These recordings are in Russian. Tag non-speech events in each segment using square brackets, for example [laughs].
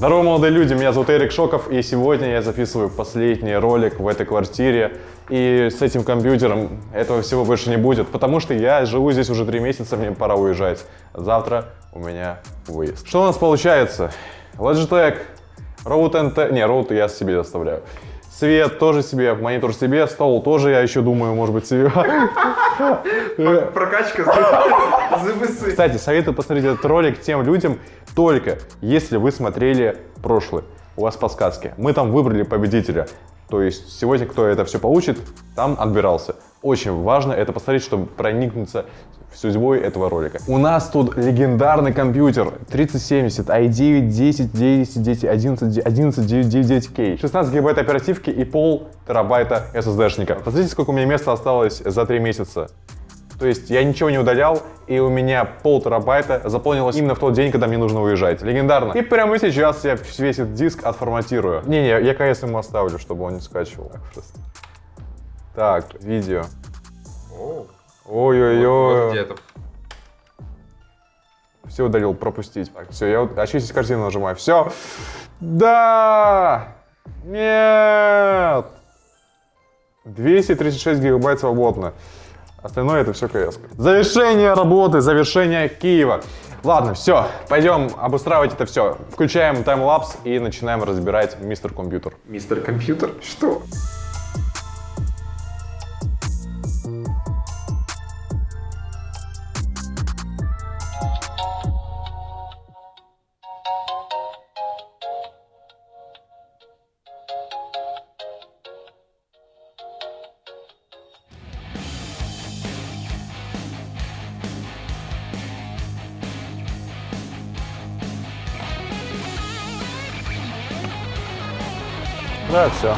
Здорово, молодые люди, меня зовут Эрик Шоков, и сегодня я записываю последний ролик в этой квартире. И с этим компьютером этого всего больше не будет, потому что я живу здесь уже три месяца, мне пора уезжать. Завтра у меня выезд. Что у нас получается? Logitech, Road NT, не, Road я себе оставляю. Свет тоже себе, монитор себе, стол тоже, я еще думаю, может быть, себе. Прокачка. Кстати, советую посмотреть этот ролик тем людям, только если вы смотрели прошлый. У вас подсказки. Мы там выбрали победителя. То есть сегодня, кто это все получит, там отбирался. Очень важно это посмотреть, чтобы проникнуться судьбой этого ролика. У нас тут легендарный компьютер 3070, i9, 10, 10, 10, 11, 11, 9, 9, 9K. 16 гигабайт оперативки и пол терабайта SSD-шника. Посмотрите, сколько у меня места осталось за 3 месяца. То есть я ничего не удалял, и у меня пол терабайта заполнилось именно в тот день, когда мне нужно уезжать. Легендарно. И прямо сейчас я весь этот диск отформатирую. Не-не, я КС ему оставлю, чтобы он не скачивал. Так, видео. Ой-ой-ой. Все удалил, пропустить. Так, все, я вот очистить картину нажимаю. Все. Да! Нет! 236 гигабайт свободно. Остальное это все КС. Завершение работы, завершение Киева. Ладно, все, пойдем обустраивать это все. Включаем таймлапс и начинаем разбирать мистер компьютер. Мистер компьютер? Что? Да, все.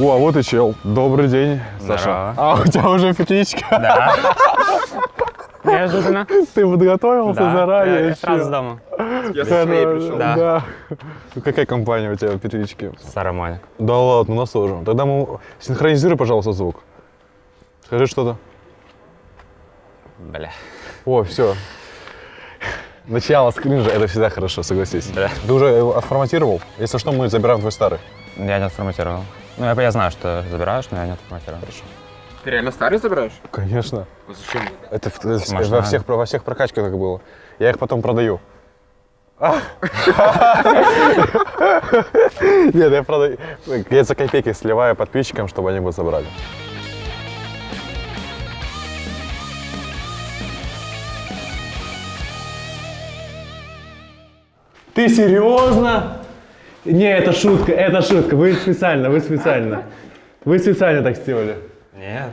О, а вот и чел. Добрый день, Саша. Здорово. А у тебя уже петличка? Да. Неожиданно. Ты подготовился Да. заранее? Я вообще? сразу с дома. Я со своей пришел. Да. Да. Ну, Какая компания у тебя в петличке? Сарамоник. Да ладно, у нас тоже. Тогда мы... Синхронизируй, пожалуйста, звук. Скажи что-то. Бля. О, все. Начало скринжа, это всегда хорошо, согласись. Да. Ты уже его отформатировал? Если что, мы забираем твой старый. Я не отформатировал. Ну, я, я знаю, что забираешь, но я не отформатировал. Ты реально старый забираешь? Конечно. А Зачем? Это, это в- Может, во, всех, во всех прокачках так было. Я их потом продаю. А! [laughs] Нет, я продаю. Я за копейки сливаю подписчикам, чтобы они бы забрали. Ты серьезно? Не, это шутка, это шутка. Вы специально, вы специально. Вы специально так сделали. Нет,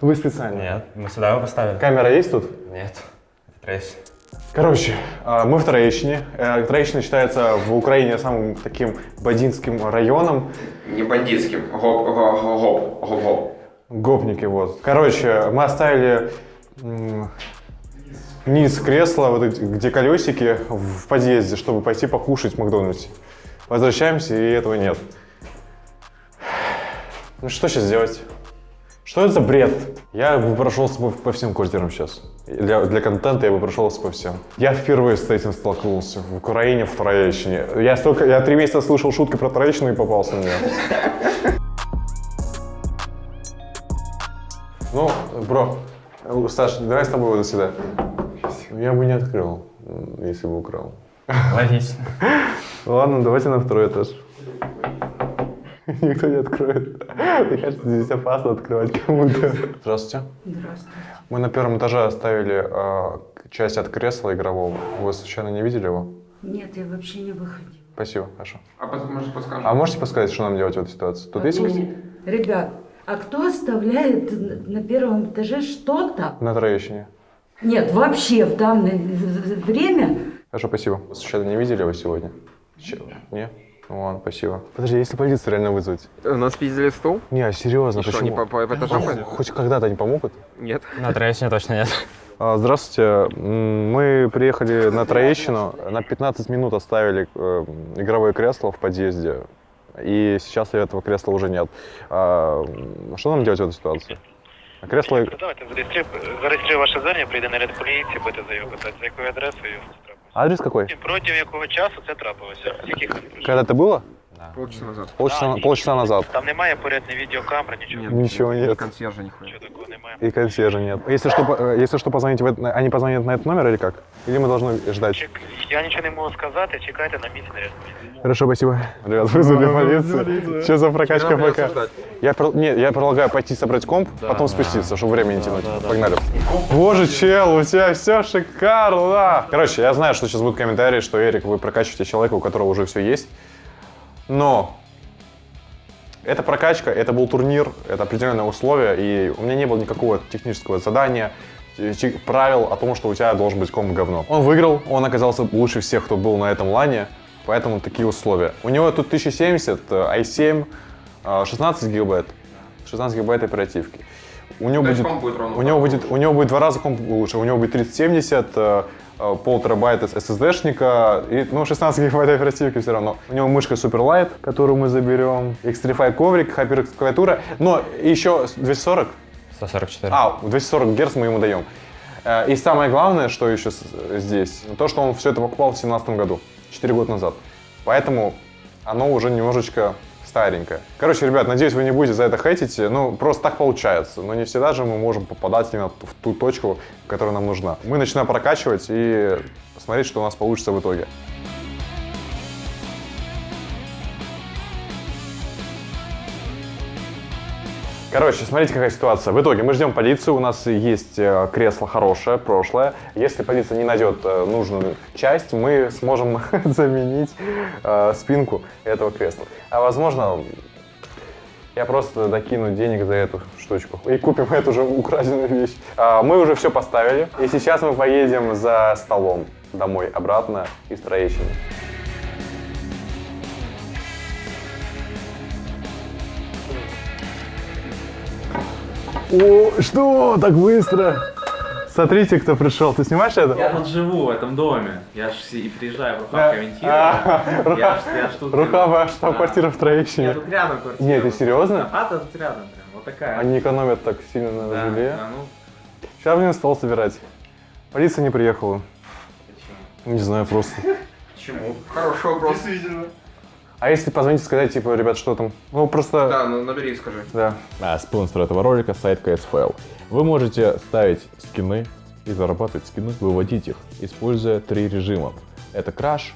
Вы специально. нет. Мы сюда его поставили. Камера есть тут? Нет. Это трейс. Короче, а, мы в Троещине. Э, Троещина считается в Украине самым таким бандитским районом. Не бандитским. Гоп, гоп, гоп, гоп, гоп. Гопники, вот. Короче, мы оставили низ кресла, вот эти, где колесики, в подъезде, чтобы пойти покушать в Макдональдсе. Возвращаемся, и этого нет. Ну что сейчас делать? Что это за бред? Я бы прошелся по, всем квартирам сейчас. Для, для контента я бы прошелся по всем. Я впервые с этим столкнулся. В Украине, в Троещине. Я, столько, я три месяца слышал шутки про Троещину и попался на нее. Ну, бро, Саш, давай с тобой до сюда. Я бы не открыл, если бы украл. Логично. [laughs] Ладно, давайте на второй этаж. [laughs] Никто не откроет. Мне кажется, здесь опасно открывать кому-то. Здравствуйте. Здравствуйте. Мы на первом этаже оставили э, часть от кресла игрового. Вы случайно не видели его? Нет, я вообще не выходила. Спасибо, хорошо. А может? А можете подсказать, что нам делать в этой ситуации? Тут есть Не, не. Ребят, а кто оставляет на первом этаже что-то? на Троещине? Нет, вообще в данное время Хорошо, спасибо. Вы случайно не видели его сегодня? Че- Не? Ну ладно, спасибо. Подожди, если полицию реально вызвать? У нас пиздили стол? Не, а серьезно, И что, почему? они по, по, этажам ходят? Хоть когда-то они помогут? Нет. [laughs] На трейсе точно нет. А, Здравствуйте. Мы приехали на Троещину. На 15 минут оставили э, игровое кресло в подъезде. И сейчас этого кресла уже нет. А, Что нам делать в этой ситуации? А Кресло... Давайте зареєструй, зареєструй ваше звернення, прийде наряд поліції, будете заяву писати. За якою адресою? А Адрес какой? І протягом якого часу це трапилося? З яких конкретно? Когда это было? Полчаса назад. Полчаса, Да, полчаса назад. Там немає порядної відеокамери, нічого. Ничего нет. Консьержа нихуя. Нічого такого немає. И консьержа нет. Если что, по- э, если что, позвоните в это- они позвонят на этот номер или как? Или мы должны ждать? Чек... Я нічого не можу сказати, чекайте на місці наряду. Хорошо, спасибо. Ребят, вызвали полицию. Что за прокачка ПК? Я, про- нет, я предлагаю пойти собрать комп, потом спуститься, чтобы время не тянуть. Погнали. Боже, чел, у тебя все шикарно. Короче, я знаю, что сейчас будут комментарии, что Эрик, вы прокачиваете человека, у которого уже все есть. Но это прокачка, это был турнир, это определенные условия, и у меня не было никакого технического задания, э, правил о том, что у тебя должен быть комп говно. Он выиграл, он оказался лучше всех, кто был на этом лане, поэтому такие условия. У него тут 1070, э, i7, э, 16 гигабайт, 16 гигабайт оперативки. У него будет, будет у него будет, у него будет два раза комп лучше, у него будет 3070, э, э, пол терабайта SSD-шника, и, ну, 16 гигабайт оперативки все равно. У него мышка Superlight, которую мы заберем, Xtrify коврик, HyperX клавиатура, но еще 240, 144. а, 240 Гц мы ему даем. Э, И самое главное, что еще с- здесь, то, что он все это покупал в 2017 году, 4 года назад. Поэтому оно уже немножечко старенькое. Короче, ребят, надеюсь, вы не будете за это хейтить. Ну, просто так получается. Но не всегда же мы можем попадать именно в ту точку, которая нам нужна. Мы начинаем прокачивать и смотреть, что у нас получится в итоге. Короче, смотрите, какая ситуация. В итоге мы ждем полицию, у нас есть э, кресло хорошее, прошлое. Если полиция не найдет э, нужную часть, мы сможем [laughs] заменить э, спинку этого кресла. А возможно, я просто докину денег за эту штучку и купим эту же украденную вещь. А, Мы уже все поставили, и сейчас мы поедем за столом домой обратно из Троещины. О, что? Так быстро? Смотрите, кто пришел. Ты снимаешь это? Я тут живу, в этом доме. Я ж и приезжаю в. Рухав комментирую. А, Я ж, я тут... Рухава, штаб-квартира в Я Троещине. тут рядом квартира. Не, ты серьезно? А, тут рядом прям, вот такая. Они экономят так сильно на Да, жилье. да, ну, Сейчас будем стол собирать. Полиция не приехала. почему? Не знаю, просто. [laughs] Почему? Хороший вопрос. А если позвонить и сказать, типа, ребят, что там? Ну, просто... Да, ну набери и скажи. Да. А спонсор этого ролика сайт CSFL. Вы можете ставить скины и зарабатывать скины, выводить их, используя три режима. Это краш,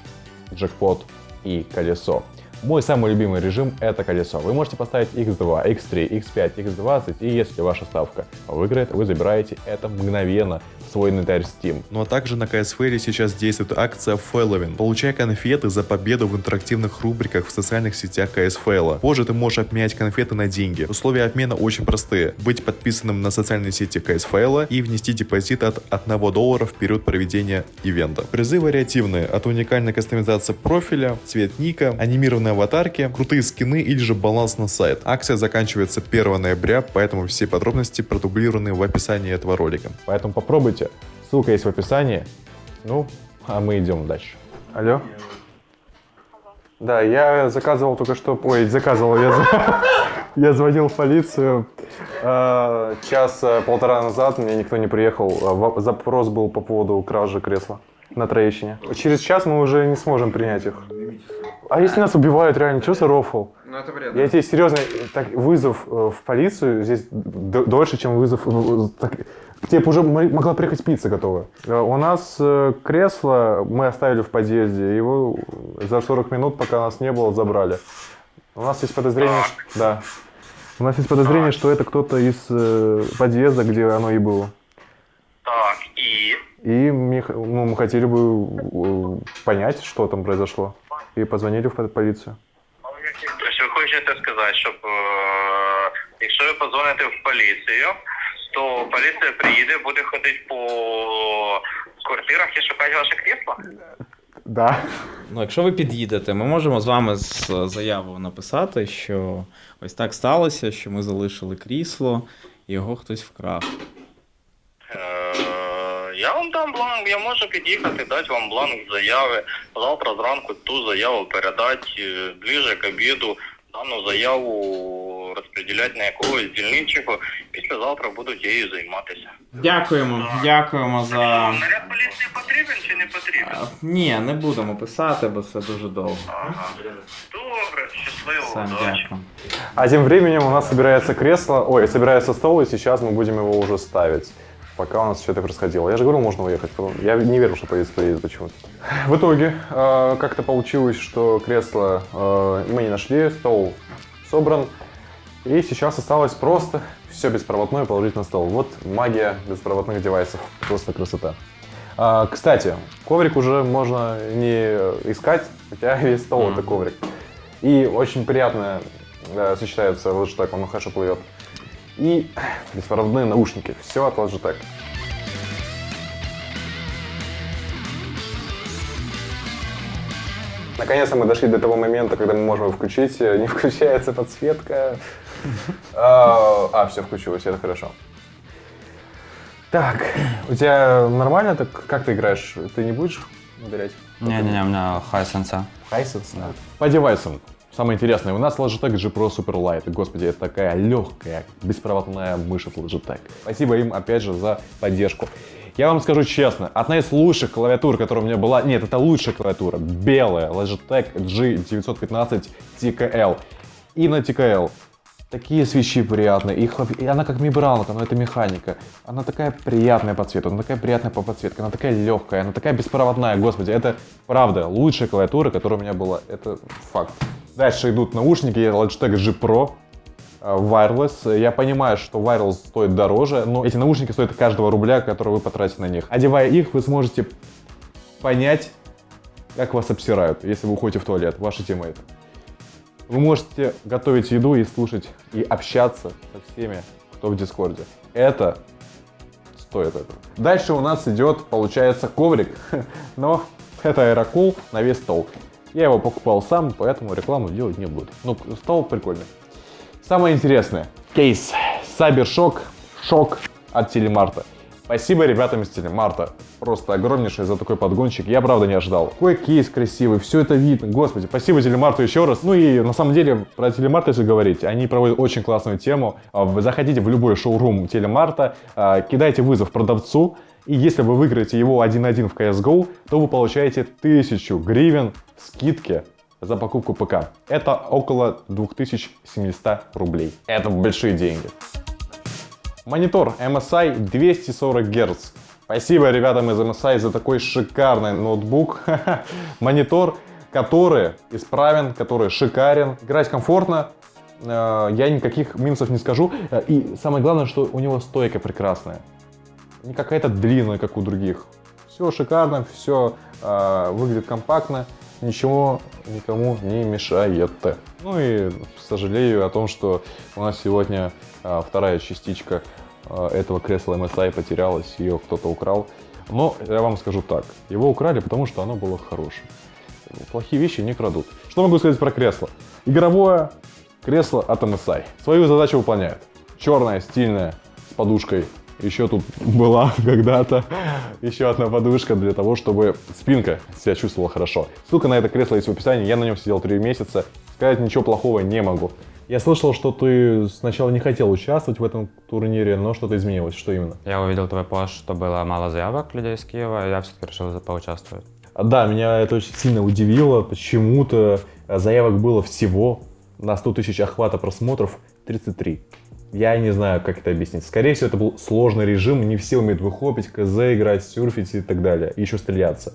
джекпот и колесо. Мой самый любимый режим это колесо. Вы можете поставить X2, X3, X5, X20, и если ваша ставка выиграет, вы забираете это мгновенно свой инвентарь Steam. Ну а также на CSFL сейчас действует акция Фэлловин. Получай конфеты за победу в интерактивных рубриках в социальных сетях CSFL. Позже ты можешь обменять конфеты на деньги. Условия обмена очень простые. Быть подписанным на социальные сети CSFL и внести депозит от 1 доллара в период проведения ивента. Призы вариативные. От уникальной кастомизации профиля, цвет ника, анимированные аватарки, крутые скины или же баланс на сайт. Акция заканчивается 1 ноября, поэтому все подробности продублированы в описании этого ролика. Поэтому попробуйте. Ссылка есть в описании. Ну, а мы идем дальше. Алло? Да, я заказывал только что... Ой, заказывал, я, [laughs] я звонил в полицию э, час-полтора назад, мне никто не приехал. Во- Запрос был по поводу кражи кресла на Троещине. Через час мы уже не сможем принять их. А если нас убивают реально, что за рофл? Ну это бред. Я тебе серьезно, так, вызов э, в полицию здесь дольше, чем вызов... э, так, к тебе б уже м- могла приехать пицца готовая. Э, У нас э, кресло мы оставили в подъезде, его за 40 минут, пока нас не было, забрали. У нас есть подозрение, ш- да. У нас есть подозрение, что это кто-то из э, подъезда, где оно и было. Так, і И мы, х- ну, мы хотели бы э, понять, что там произошло. И позвонили в по- полицию. Тобто ви хочете сказати, щоб е, якщо ви подзвоните в поліцію, то поліція приїде, буде ходити по квартирах і шукати ваше крісло? Да. Ну, якщо ви під'їдете, ми можемо з вами з заяву написати, що ось так сталося, що ми залишили крісло, і його хтось вкрав. Е, Я вам дам бланк, я можу під'їхати, дати вам бланк заяви. Завтра зранку ту заяву передати е, ближе к обіду. Дану заяву розподіляти на якогось дільничого. Післязавтра буду тією займатися. Дякуємо, дякуємо за. Наряд поліції потрібен чи не потрібен? А, Ні, не будемо писати, бо це дуже довго. Ага. Добре, щасливо, Все, удачі. дякую. А тем временем у нас собирается кресло, ой, собирается стол, и сейчас мы будем его уже ставить. Пока у нас все это происходило. Я же говорил, можно уехать. потом- Я не верю, что полиция приедет почему-то. В итоге, э, как-то получилось, что кресло э, мы не нашли, стол собран. И сейчас осталось просто все беспроводное положить на стол. Вот магия беспроводных девайсов. Просто красота. А, кстати, коврик уже можно не искать, хотя [laughs] весь стол Мгм. это коврик. И очень приятно э, сочетается Logitech, он хорошо плывет. И беспроводные наушники. Все от Logitech. Наконец-то мы дошли до того момента, когда мы можем его включить. Не [laughs] включается подсветка. А, все включилось, это хорошо. Так, у тебя нормально? Так как ты играешь? Ты не будешь ударять? Не-не-не, у меня Hisense. Hisense? По девайсам. Самое интересное, у нас Logitech G Pro Super Light. Господи, это такая легкая, беспроводная мышь от Logitech. Спасибо им, опять же, за поддержку. Я вам скажу честно, одна из лучших клавиатур, которая у меня была... Нет, это лучшая клавиатура. Белая Logitech G915 TKL. И на TKL. Такие свечи приятные. Их, и она как мибралка, но это механика. Она такая приятная по цвету, она такая приятная по подсветке, она такая легкая, она такая беспроводная. Господи, это правда лучшая клавиатура, которая у меня была. Это факт. Дальше идут наушники Logitech G Pro э, Wireless. Я понимаю, что Wireless стоит дороже, но эти наушники стоят каждого рубля, который вы потратите на них. Одевая их, вы сможете понять, как вас обсирают, если вы уходите в туалет, ваши тиммейты. Вы можете готовить еду и слушать, и общаться со всеми, кто в Дискорде. Это стоит этого. Дальше у нас идет, получается, коврик, [laughs] но это AeroCool на весь стол. Я его покупал сам, поэтому рекламу делать не буду. Ну, стол прикольный. Самое интересное. Кейс. Cybershock. Шок от Телемарта. Спасибо ребятам из Телемарта. Просто огромнейшее за такой подгончик. Я правда не ожидал. Какой кейс красивый, все это видно. Господи, спасибо Телемарту еще раз. Ну и на самом деле про Телемарт, если говорить, они проводят очень классную тему. А, заходите в любой шоурум Телемарта, а, кидайте вызов продавцу, и если вы выиграете его 1-1 в CSGO, то вы получаете 1000 гривен скидки за покупку ПК. Это около 2700 рублей. Это большие деньги. Монитор MSI 240 Гц. Спасибо ребятам из MSI за такой шикарный ноутбук. [laughs] Монитор, который исправен, который шикарен. Играть комфортно. Э, Я никаких минусов не скажу. Э, И самое главное, что у него стойка прекрасная. Не какая-то длинная, как у других. Все шикарно, все выглядит компактно, ничего никому не мешает. Ну и сожалею о том, что у нас сегодня а, вторая частичка а, этого кресла MSI потерялась, ее кто-то украл. Но я вам скажу так, его украли, потому что оно было хорошее. Плохие вещи не крадут. Что могу сказать про кресло? Игровое кресло от MSI. Свою задачу выполняет. Черное, стильное, с подушкой. Еще тут была [laughs] когда-то еще одна подушка для того, чтобы спинка себя чувствовала хорошо. Ссылка на это кресло есть в описании. Я на нем сидел три месяца. Сказать ничего плохого не могу. Я слышал, что ты сначала не хотел участвовать в этом турнире, но что-то изменилось. Что именно? Я увидел твой пост, что было мало заявок людей из Киева, и я все-таки решил поучаствовать. Да, меня это очень сильно удивило. Почему-то заявок было всего на 100 тысяч охвата просмотров 33. Я не знаю, как это объяснить. Скорее всего, это был сложный режим, не все умеют выхлопить, КЗ играть, серфить и так далее. И еще стреляться.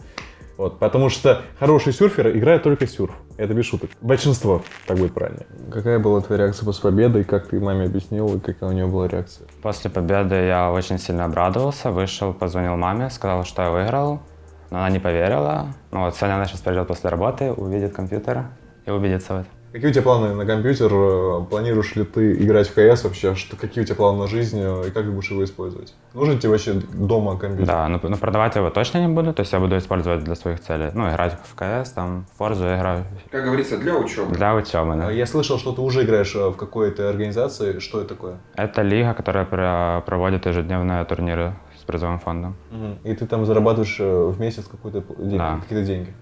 Вот, потому что хороший серфер играет только сюрф. Это без шуток. Большинство, так будет правильно. Какая была твоя реакция после победы, и как ты маме объяснил, и какая у нее была реакция? После победы я очень сильно обрадовался, вышел, позвонил маме, сказал, что я выиграл, но она не поверила. Ну вот сегодня она сейчас придет после работы, увидит компьютер и убедится в этом. Какие у тебя планы на компьютер? Планируешь ли ты играть в КС вообще? Что, какие у тебя планы на жизнь и как ты будешь его использовать? Нужен тебе вообще дома компьютер? Да, но, но продавать его точно не буду, то есть я буду использовать для своих целей. Ну, играть в КС, там, в Форзу я играю Как говорится, для учебы. для учебы, А да. Я слышал, что ты уже играешь э, в какой-то организации. Что это такое? Это лига, которая про- проводит ежедневные турниры с призовым фондом. И ты там зарабатываешь э, в месяц какой-то п- день- Да. какие-то деньги.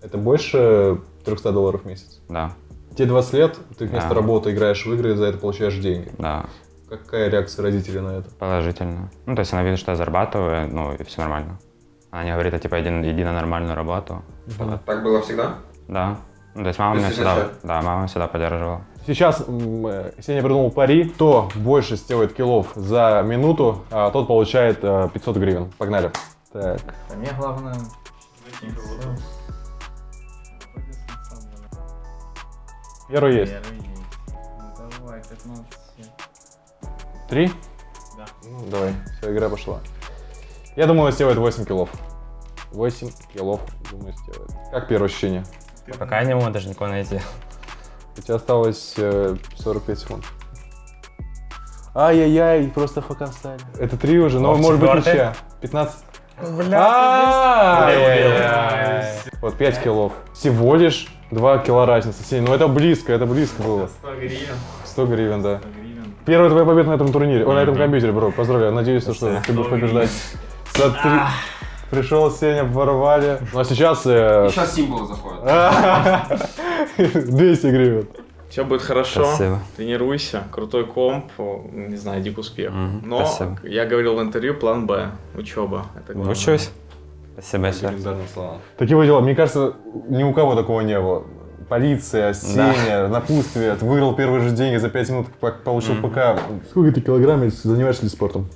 Это больше 300 долларов в месяц. Да. Тебе 20 лет, ты вместо Да. работы играешь в игры и за это получаешь деньги. Да, Какая реакция родителей на это? положительно. Ну, то есть она видит, что я зарабатываю, ну, и все нормально. Она не говорит, а, типа, иди, иди на нормальную работу. Так было всегда? Да. Ну, то есть мама То меня всегда, изначально? да, мама всегда поддерживала. Сейчас м, э, Сеня придумал пари. Кто больше сделает киллов за минуту, а, тот получает э, 500 гривен. Погнали. Так. А мне главное... Первый есть. Ну давай, 15. Три? Да. Ну, давай. Все, игра пошла. Я думаю, он сделает 8 киллов. 8 киллов, думаю, сделает. Как первое ощущение? Пока я не могу даже никого найти. У тебя осталось э, 45 секунд. Ай-яй-яй, просто фака встали. Это три уже, но может быть ничья. 15. Ай-яй-яй. Вот 5 киллов. Всего лишь 2 кило разницы. Сень, ну это близко, это близко было. 100 гривен. 100 гривен, да. 100 гривен. Первая твоя победа на этом турнире, о, на этом компьютере, бро. Поздравляю, надеюсь, что ты будешь побеждать. Смотри, пришел Сеня, порвали. Ну а сейчас... э, Сейчас символы заходят. 200 гривен. Все будет хорошо. Спасибо. Тренируйся. Крутой комп. Не знаю, иди к успеху. Мгм, Но, спасибо. я говорил в интервью, план Б. Учеба. Это главное. Учусь. Спасибо большое. Такие вот дела. Мне кажется, ни у кого такого не было. Полиция, Сеня, напутствие. Ты выиграл первые же деньги за 5 минут, получил ПК. Сколько ты килограмм занимаешься ли спортом?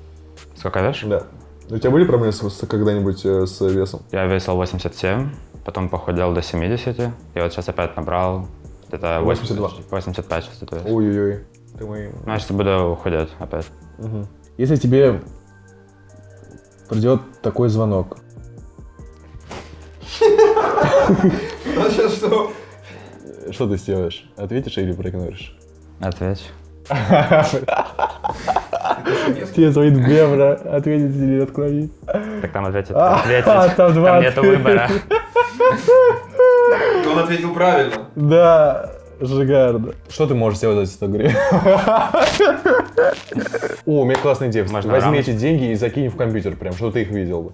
Сколько весишь? Да. У тебя были проблемы с, с- когда-нибудь э, с весом? Я весил 87, потом похудел до 70, и вот сейчас опять набрал где-то 82. 85 сейчас. Ой-ой-ой. Ты мой... Ну, я сейчас буду худеть опять. Если тебе придет такой звонок, [laughs] Сейчас что? что ты сделаешь? Ответишь или проигноришь? Отвечу. Тебе звонит Бебра, ответить или отклонить? Так там ответит. А, ответить. там два Там нету выбора. Он ответил правильно. Да, шикарно. Что ты можешь сделать за 100 гривен? О, у меня классная идея. Можно Возьми эти деньги и закинь в компьютер, прям, чтобы ты их видел бы.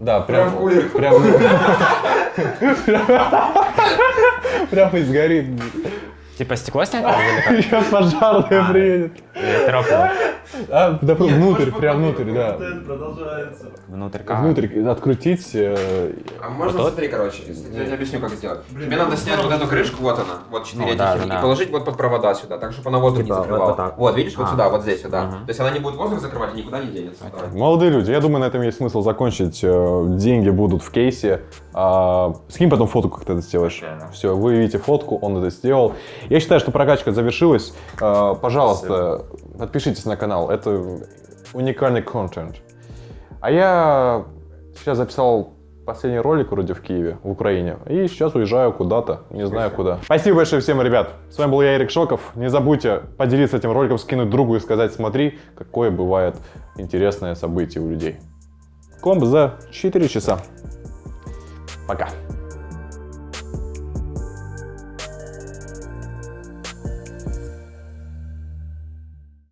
Да, Прям прям. кулер. Прям. [laughs] Прям и сгорит. Типа стекло снять? Сейчас пожарная приедет. Трёпку? А, да, внутрь, прям внутрь, да. продолжается. Внутрь как? Внутрь открутить. э, А можно, Вот смотри, короче, я тебе объясню, как сделать. Тебе надо снять вот эту крышку, вот она, вот четыре Ну, этих, да, и да, да. положить вот под провода сюда, так, чтобы она воздух Типа, не вот- закрывала. вот видишь, вот А. сюда, вот здесь, сюда. Мгм. То есть она не будет воздух закрывать и никуда не денется. Молодые люди, я думаю, на этом есть смысл закончить. Э, Деньги будут в кейсе. А, Скинь потом фотку, как ты это сделаешь. Все, вы видите фотку, он это сделал. Я считаю, что прокачка завершилась. А, Пожалуйста, подпишитесь на канал. Это уникальный контент. А я сейчас записал последний ролик вроде в Киеве, в Украине. И сейчас уезжаю куда-то, не знаю куда. Спасибо большое всем, ребят. С вами был я, Эрик Шоков. Не забудьте поделиться этим роликом, скинуть другу и сказать, смотри, какое бывает интересное событие у людей. Комб за 4 часа. Пока.